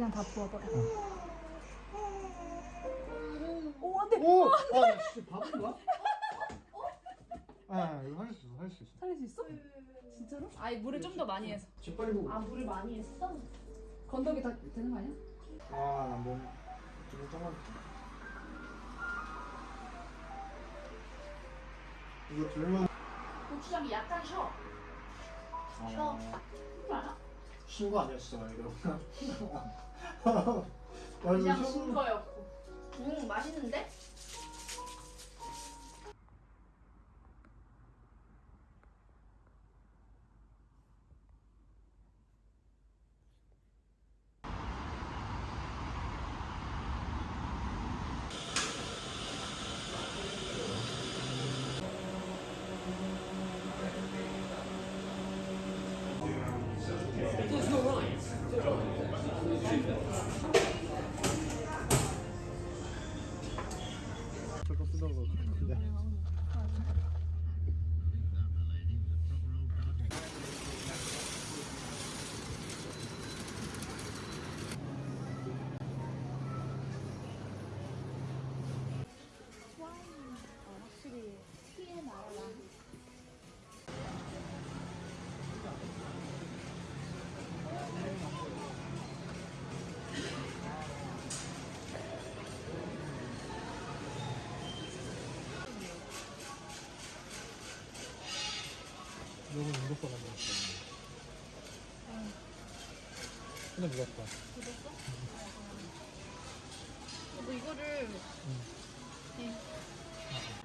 그냥 다 부어버려. 오, 안 돼! 오! 아, 나 진짜 바본가? 아, 이거 할수 있어, 할 수 있어. 살릴 수 있어? 진짜로? 아니, 물을 좀 더 많이 해서. 재빨리 보고. 아, 물을 많이 했어? 건더기 다 되는 거 아니야? 아, 뭐, 좀 잠깐. 이거 들면. 고추장이 약간. 쉬어. 그거 알아? 신거 아니었어, 이거. 그냥 완전 신 거였고. 음, 맛있는데? 너무 무겁다 만들었어. 근데 무겁다. 뭐 이거를 네. 만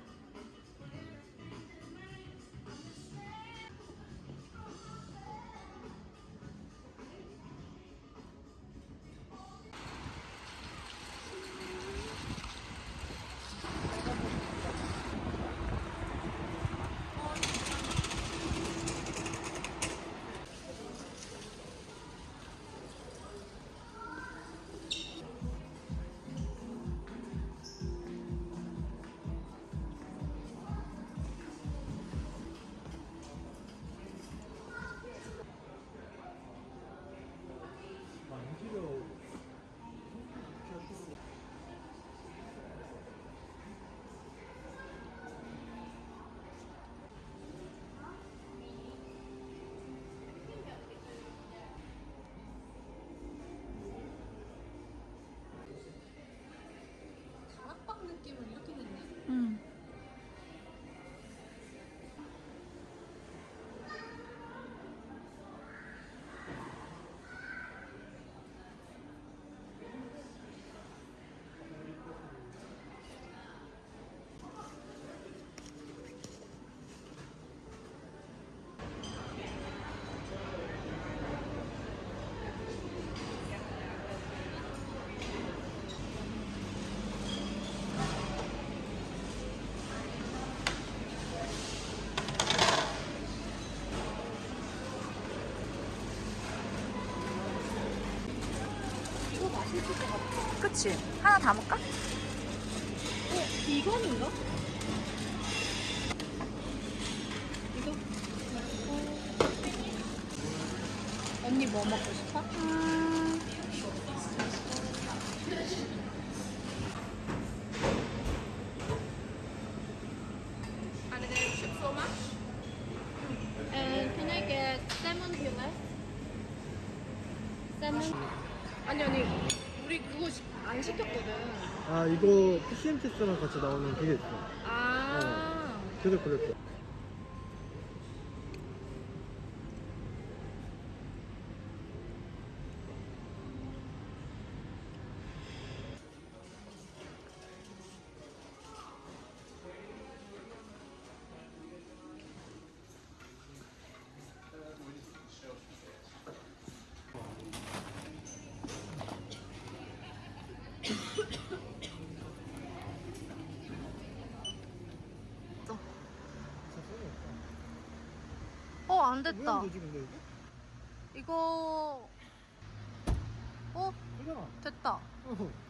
그치? 하나 담을까? 어, 비건인가? 이거? 어. 언니 뭐 먹고 싶어? 음, 안 시켰거든. 아 이거 PCMTS랑 같이 나오는 그게 있어 아. 그래서 그랬어 안 됐다. 왜 되지 근데 이거? 이거. 어, 됐다. 어.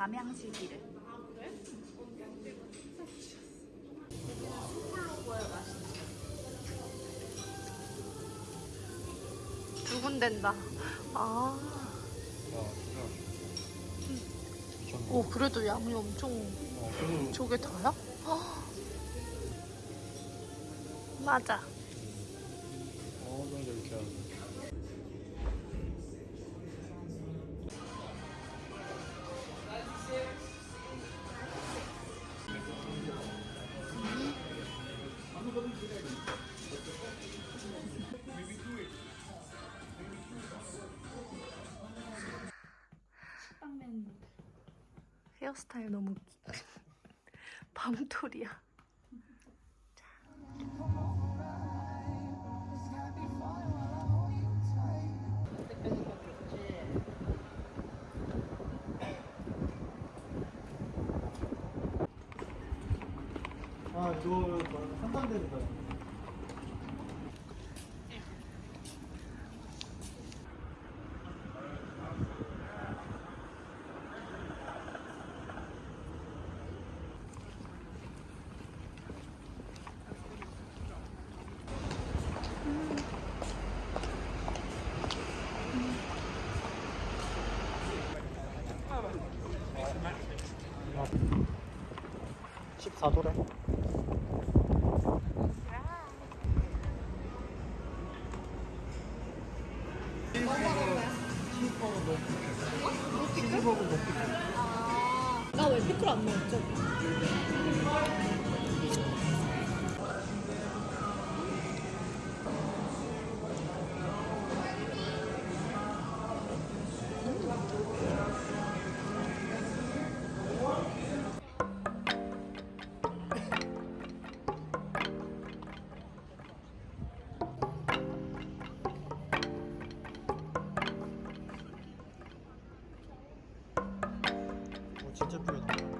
담양식이래. 두근댄다. 아. 오, 그래도 양이 엄청. 어, 저게 다야? 아. 맞아. 헤어스타일 너무. 밤톨이야. 아 이거 상상됩니다 아, 14도래 나 왜 피클 안 넣었죠? Really.